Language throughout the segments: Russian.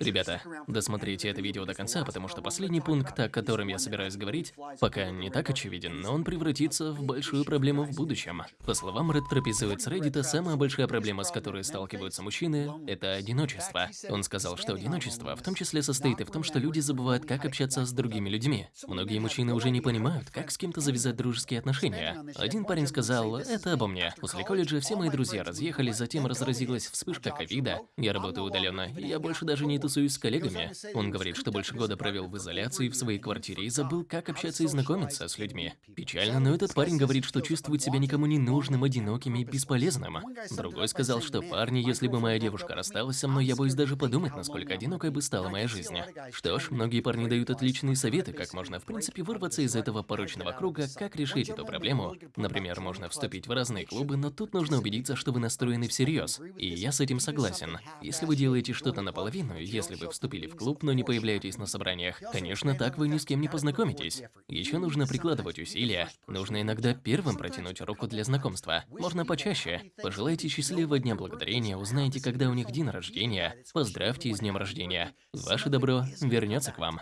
Ребята, досмотрите это видео до конца, потому что последний пункт, о котором я собираюсь говорить, пока не так очевиден, но он превратится в большую проблему в будущем. По словам Red прописывает с Reddit, самая большая проблема, с которой сталкиваются мужчины, это одиночество. Он сказал, что одиночество в том числе состоит и в том, что люди забывают, как общаться с другими людьми. Многие мужчины уже не понимают, как с кем-то завязать дружеские отношения. Один парень сказал, это обо мне. После колледжа все мои друзья разъехались, затем разразилась вспышка ковида, я работаю удаленно, и я больше даже не тусуюсь с коллегами. Он говорит, что больше года провел в изоляции в своей квартире и забыл, как общаться и знакомиться с людьми. Печально, но этот парень говорит, что чувствует себя никому не нужным, одиноким и бесполезным. Другой сказал, что парни, если бы моя девушка рассталась со мной, я боюсь даже подумать, насколько одинокой бы стала моя жизнь. Что ж, многие парни дают отличные советы, как можно в принципе вырваться из этого порочного круга, как решить эту проблему. Например, можно вступить в разные клубы, но тут нужно убедиться, что вы настроены всерьез. И я с этим согласен. Если вы делаете что-то наполовину, если вы вступили в клуб, но не появляетесь на собраниях, конечно, так вы ни с кем не познакомитесь. Еще нужно прикладывать усилия. Нужно иногда первым протянуть руку для знакомства. Можно почаще. Пожелайте счастливого дня благодарения, узнайте, когда у них день рождения. Поздравьте с днем рождения. Ваше добро вернется к вам.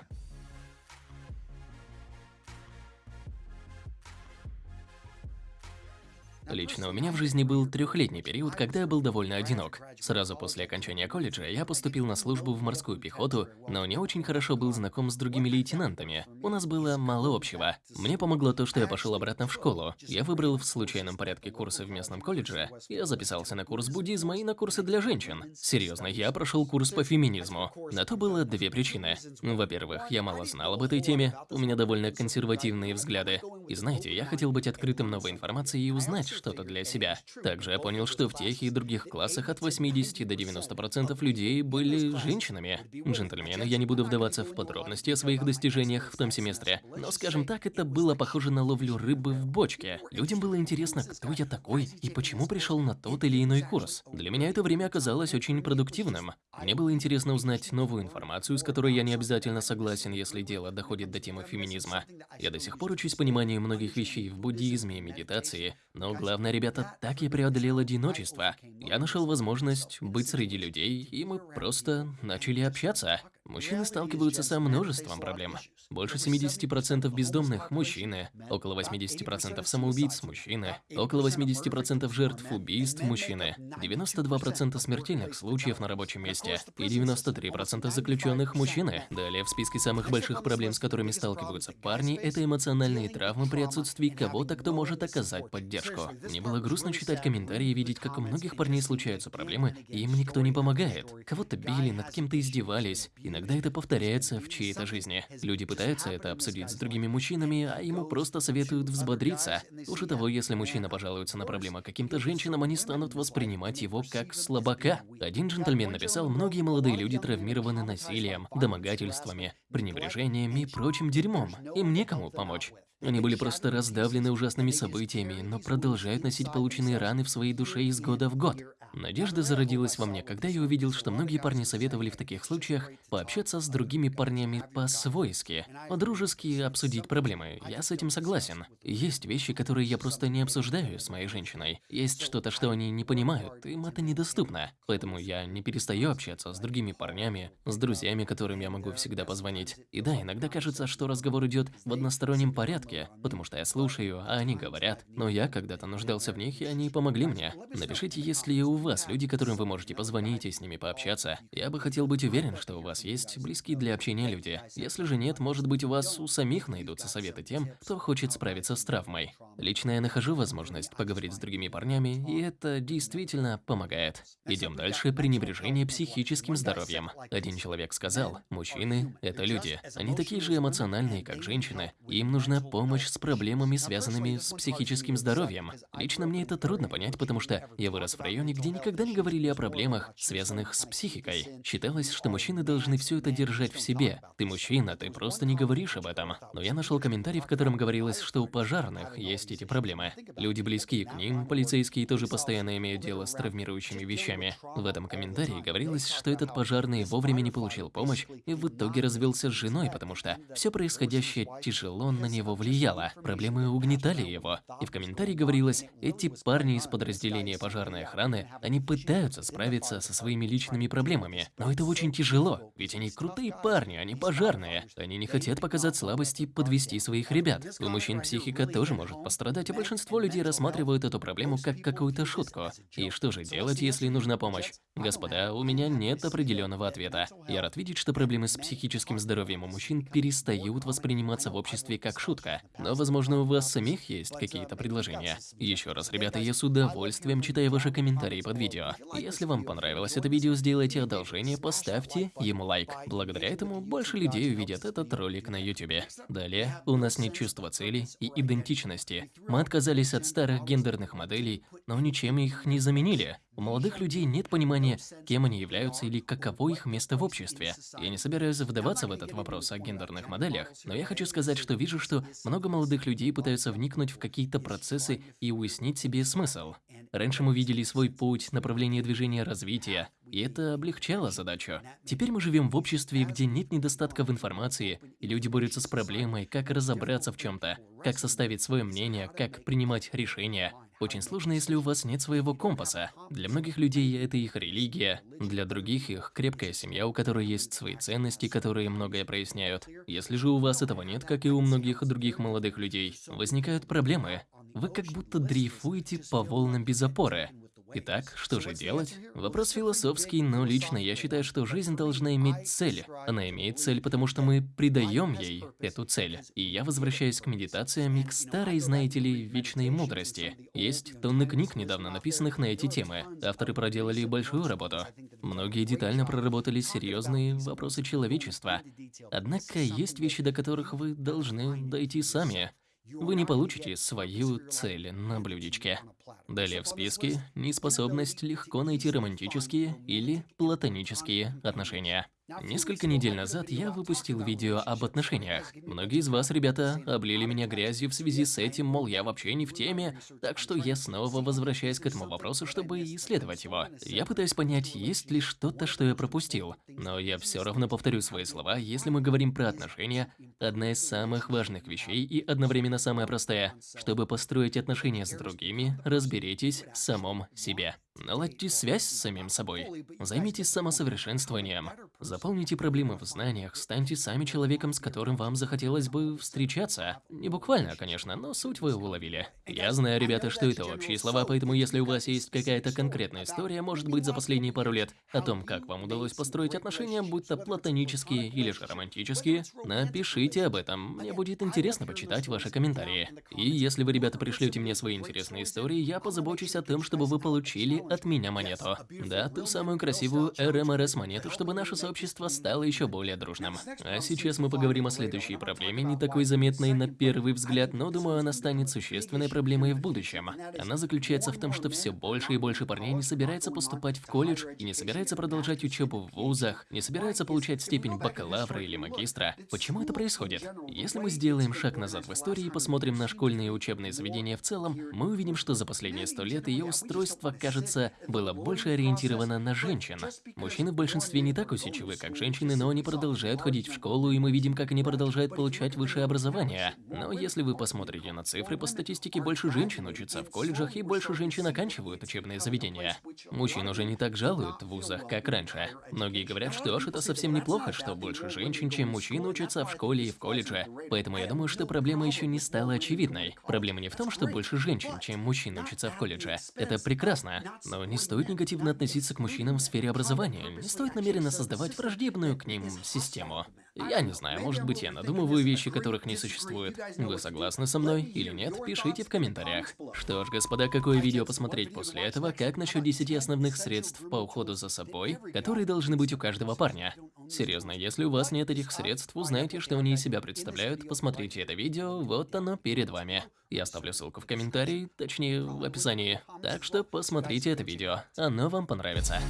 Лично у меня в жизни был трехлетний период, когда я был довольно одинок. Сразу после окончания колледжа я поступил на службу в морскую пехоту, но не очень хорошо был знаком с другими лейтенантами. У нас было мало общего. Мне помогло то, что я пошел обратно в школу. Я выбрал в случайном порядке курсы в местном колледже. Я записался на курс буддизма и на курсы для женщин. Серьезно, я прошел курс по феминизму. На то было две причины. Во-первых, я мало знал об этой теме, у меня довольно консервативные взгляды. И знаете, я хотел быть открытым новой информацией и узнать, что-то для себя. Также я понял, что в тех и других классах от 80 до 90% людей были женщинами. Джентльмены, я не буду вдаваться в подробности о своих достижениях в том семестре, но, скажем так, это было похоже на ловлю рыбы в бочке. Людям было интересно, кто я такой и почему пришел на тот или иной курс. Для меня это время оказалось очень продуктивным. Мне было интересно узнать новую информацию, с которой я не обязательно согласен, если дело доходит до темы феминизма. Я до сих пор учусь пониманию многих вещей в буддизме и медитации, но Главное, ребята, так я преодолел одиночество. Я нашел возможность быть среди людей, и мы просто начали общаться. Мужчины сталкиваются со множеством проблем. Больше 70% бездомных – мужчины, около 80% самоубийц – мужчины, около 80% жертв убийств – мужчины, 92% смертельных случаев на рабочем месте и 93% заключенных – мужчины. Далее в списке самых больших проблем, с которыми сталкиваются парни – это эмоциональные травмы при отсутствии кого-то, кто может оказать поддержку. Мне было грустно читать комментарии и видеть, как у многих парней случаются проблемы, и им никто не помогает. Кого-то били, над кем-то издевались, и Иногда это повторяется в чьей-то жизни. Люди пытаются это обсудить с другими мужчинами, а ему просто советуют взбодриться. Уже того, если мужчина пожалуется на проблему каким-то женщинам, они станут воспринимать его как слабака. Один джентльмен написал, многие молодые люди травмированы насилием, домогательствами, пренебрежением и прочим дерьмом. Им некому помочь. Они были просто раздавлены ужасными событиями, но продолжают носить полученные раны в своей душе из года в год. Надежда зародилась во мне, когда я увидел, что многие парни советовали в таких случаях пообщаться с другими парнями по-свойски, по-дружески обсудить проблемы. Я с этим согласен. Есть вещи, которые я просто не обсуждаю с моей женщиной. Есть что-то, что они не понимают, им это недоступно. Поэтому я не перестаю общаться с другими парнями, с друзьями, которым я могу всегда позвонить. И да, иногда кажется, что разговор идет в одностороннем порядке, потому что я слушаю, а они говорят. Но я когда-то нуждался в них, и они помогли мне. Напишите, если у вас люди, которым вы можете позвонить и с ними пообщаться. Я бы хотел быть уверен, что у вас есть близкие для общения люди. Если же нет, может быть у вас у самих найдутся советы тем, кто хочет справиться с травмой. Лично я нахожу возможность поговорить с другими парнями, и это действительно помогает. Идем дальше. Пренебрежение психическим здоровьем. Один человек сказал, мужчины – это люди. Они такие же эмоциональные, как женщины. Им нужна помощь с проблемами, связанными с психическим здоровьем. Лично мне это трудно понять, потому что я вырос в районе, где никогда не говорили о проблемах, связанных с психикой. Считалось, что мужчины должны все это держать в себе. Ты мужчина, ты просто не говоришь об этом. Но я нашел комментарий, в котором говорилось, что у пожарных есть эти проблемы. Люди близкие к ним, полицейские тоже постоянно имеют дело с травмирующими вещами. В этом комментарии говорилось, что этот пожарный вовремя не получил помощь и в итоге развелся с женой, потому что все происходящее тяжело на него влияет влияло, проблемы угнетали его. И в комментарии говорилось, эти парни из подразделения пожарной охраны, они пытаются справиться со своими личными проблемами, но это очень тяжело, ведь они крутые парни, они пожарные. Они не хотят показать слабости и подвести своих ребят. У мужчин психика тоже может пострадать, и большинство людей рассматривают эту проблему как какую-то шутку. И что же делать, если нужна помощь? Господа, у меня нет определенного ответа. Я рад видеть, что проблемы с психическим здоровьем у мужчин перестают восприниматься в обществе как шутка. Но, возможно, у вас самих есть какие-то предложения. Еще раз, ребята, я с удовольствием читаю ваши комментарии под видео. Если вам понравилось это видео, сделайте одолжение, поставьте ему лайк. Благодаря этому больше людей увидят этот ролик на YouTube. Далее, у нас нет чувства цели и идентичности. Мы отказались от старых гендерных моделей, но ничем их не заменили. У молодых людей нет понимания, кем они являются или каково их место в обществе. Я не собираюсь вдаваться в этот вопрос о гендерных моделях, но я хочу сказать, что вижу, что много молодых людей пытаются вникнуть в какие-то процессы и уяснить себе смысл. Раньше мы видели свой путь, направление движения развития, и это облегчало задачу. Теперь мы живем в обществе, где нет недостатка в информации, и люди борются с проблемой, как разобраться в чем-то, как составить свое мнение, как принимать решения. Очень сложно, если у вас нет своего компаса. Для многих людей это их религия, для других их крепкая семья, у которой есть свои ценности, которые многое проясняют. Если же у вас этого нет, как и у многих других молодых людей, возникают проблемы. Вы как будто дрейфуете по волнам без опоры. Итак, что же делать? Вопрос философский, но лично я считаю, что жизнь должна иметь цель. Она имеет цель, потому что мы придаем ей эту цель. И я возвращаюсь к медитациям и к старой, знаете ли, вечной мудрости. Есть тонны книг, недавно написанных на эти темы. Авторы проделали большую работу. Многие детально проработали серьезные вопросы человечества. Однако есть вещи, до которых вы должны дойти сами. Вы не получите свою цель на блюдечке. Далее в списке неспособность легко найти романтические или платонические отношения. Несколько недель назад я выпустил видео об отношениях. Многие из вас, ребята, облили меня грязью в связи с этим, мол, я вообще не в теме, так что я снова возвращаюсь к этому вопросу, чтобы исследовать его. Я пытаюсь понять, есть ли что-то, что я пропустил. Но я все равно повторю свои слова, если мы говорим про отношения, одна из самых важных вещей и одновременно самая простая. Чтобы построить отношения с другими, разберитесь в самом себе. Наладьте связь с самим собой. Займитесь самосовершенствованием. Заполните проблемы в знаниях, станьте сами человеком, с которым вам захотелось бы встречаться. Не буквально, конечно, но суть вы уловили. Я знаю, ребята, что это общие слова, поэтому если у вас есть какая-то конкретная история, может быть, за последние пару лет, о том, как вам удалось построить отношения, будь то платонические или же романтические, напишите об этом. Мне будет интересно почитать ваши комментарии. И если вы, ребята, пришлете мне свои интересные истории, я позабочусь о том, чтобы вы получили от меня монету. Да, ту самую красивую РМРС-монету, чтобы наше сообщество стало еще более дружным. А сейчас мы поговорим о следующей проблеме, не такой заметной на первый взгляд, но думаю, она станет существенной проблемой в будущем. Она заключается в том, что все больше и больше парней не собирается поступать в колледж и не собирается продолжать учебу в вузах, не собирается получать степень бакалавра или магистра. Почему это происходит? Если мы сделаем шаг назад в истории и посмотрим на школьные и учебные заведения в целом, мы увидим, что за последние сто лет ее устройство, кажется, кажется, было больше ориентировано на женщин. Мужчины в большинстве не так усидчивы, как женщины, но они продолжают ходить в школу, и мы видим, как они продолжают получать высшее образование. Но если вы посмотрите на цифры, по статистике больше женщин учатся в колледжах, и больше женщин оканчивают учебные заведения. Мужчин уже не так жалуют в вузах, как раньше. Многие говорят, что ж, это совсем неплохо, что больше женщин, чем мужчин учатся в школе и в колледже. Поэтому я думаю, что проблема еще не стала очевидной. Проблема не в том, что больше женщин, чем мужчин учатся в колледже. Это прекрасно. Но не стоит негативно относиться к мужчинам в сфере образования. Не стоит намеренно создавать враждебную к ним систему. Я не знаю, может быть я надумываю вещи, которых не существует. Вы согласны со мной или нет? Пишите в комментариях. Что ж, господа, какое видео посмотреть после этого? Как насчет 10 основных средств по уходу за собой, которые должны быть у каждого парня? Серьезно, если у вас нет этих средств, узнайте, что они из себя представляют, посмотрите это видео, вот оно перед вами. Я оставлю ссылку в комментарии, точнее, в описании. Так что посмотрите это видео, оно вам понравится.